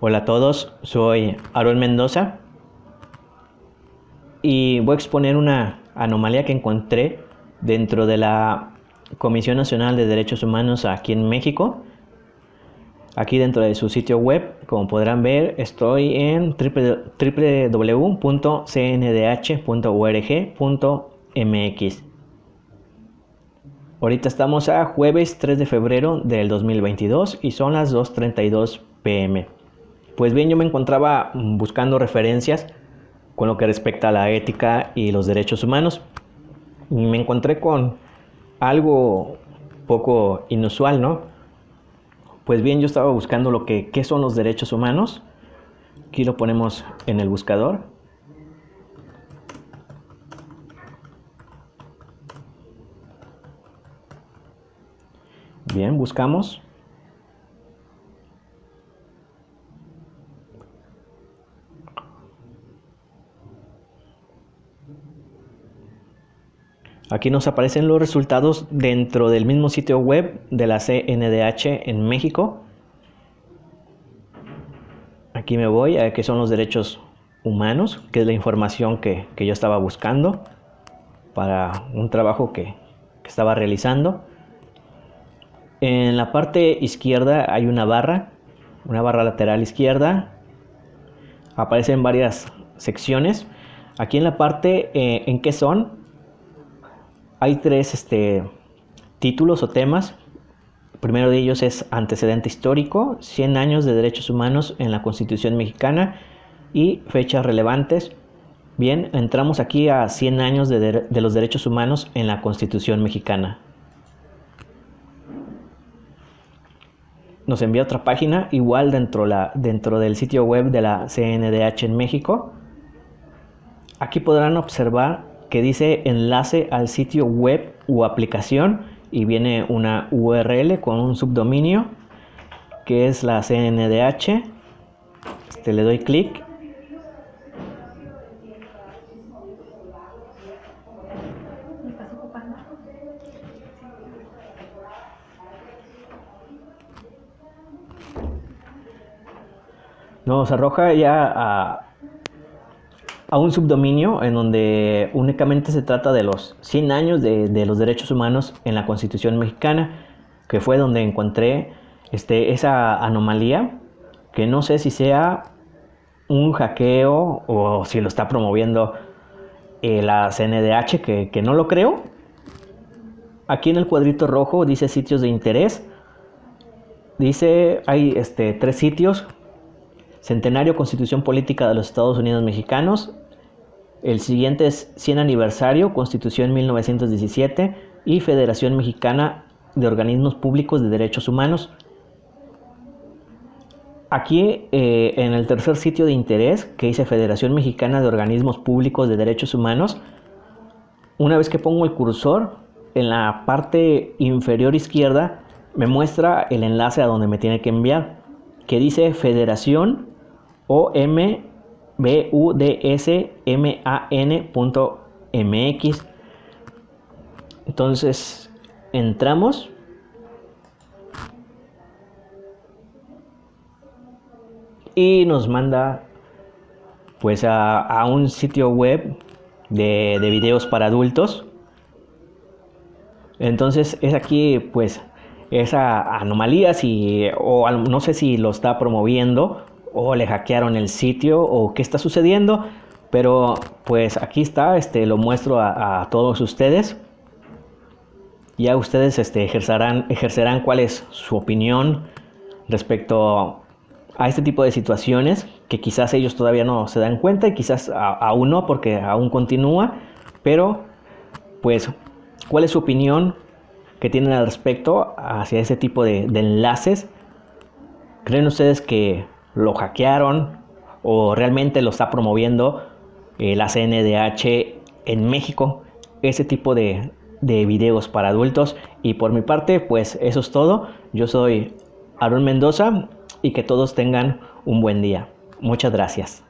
Hola a todos, soy Aaron Mendoza y voy a exponer una anomalía que encontré dentro de la Comisión Nacional de Derechos Humanos aquí en México. Aquí dentro de su sitio web, como podrán ver, estoy en www.cndh.org.mx. Ahorita estamos a jueves 3 de febrero del 2022 y son las 2.32 pm. Pues bien, yo me encontraba buscando referencias con lo que respecta a la ética y los derechos humanos. Y me encontré con algo poco inusual, ¿no? Pues bien, yo estaba buscando lo que qué son los derechos humanos. Aquí lo ponemos en el buscador. Bien, buscamos. Aquí nos aparecen los resultados dentro del mismo sitio web de la CNDH en México. Aquí me voy a qué son los derechos humanos, que es la información que, yo estaba buscando para un trabajo que, que estaba realizando. En la parte izquierda hay una barra, una barra lateral izquierda. Aparecen varias secciones. Aquí en la parte eh, en qué son, hay tres este, títulos o temas. El primero de ellos es antecedente histórico, 100 años de derechos humanos en la Constitución mexicana y fechas relevantes. Bien, entramos aquí a 100 años de, los derechos humanos en la Constitución mexicana. Nos envía otra página, igual dentro, la, dentro del sitio web de la CNDH en México. Aquí podrán observar que dice enlace al sitio web o aplicación y viene una URL con un subdominio que es la CNDH. Este, le doy clic. Nos arroja ya a, a un subdominio en donde únicamente se trata de los 100 años de, los derechos humanos en la Constitución mexicana, que fue donde encontré este, esa anomalía, que no sé si sea un hackeo o si lo está promoviendo eh, la CNDH, que, no lo creo. Aquí en el cuadrito rojo dice sitios de interés. Dice, hay este, tres sitios. Centenario Constitución Política de los Estados Unidos Mexicanos, el siguiente es 100 aniversario, Constitución 1917 y Federación Mexicana de Organismos Públicos de Derechos Humanos. Aquí eh, en el tercer sitio de interés que dice Federación Mexicana de Organismos Públicos de Derechos Humanos, una vez que pongo el cursor en la parte inferior izquierda me muestra el enlace a donde me tiene que enviar, que dice Federación OM budsman.mx. Entonces entramos. Y nos manda pues a, un sitio web de, de, videos para adultos. Entonces es aquí pues esa anomalía si o no sé si lo está promoviendo o le hackearon el sitio o qué está sucediendo. Pero pues aquí está, este, lo muestro a, todos ustedes. Ya ustedes este, ejercerán, ejercerán cuál es su opinión respecto a este tipo de situaciones que quizás ellos todavía no se dan cuenta y quizás aún no porque aún continúa. Pero pues, ¿cuál es su opinión que tienen al respecto hacia ese tipo de, de enlaces? ¿Creen ustedes que lo hackearon o realmente lo está promoviendo eh, la CNDH en México, ese tipo de, de videos para adultos. Y por mi parte, pues eso es todo. Yo soy Aaron Mendoza y que todos tengan un buen día. Muchas gracias.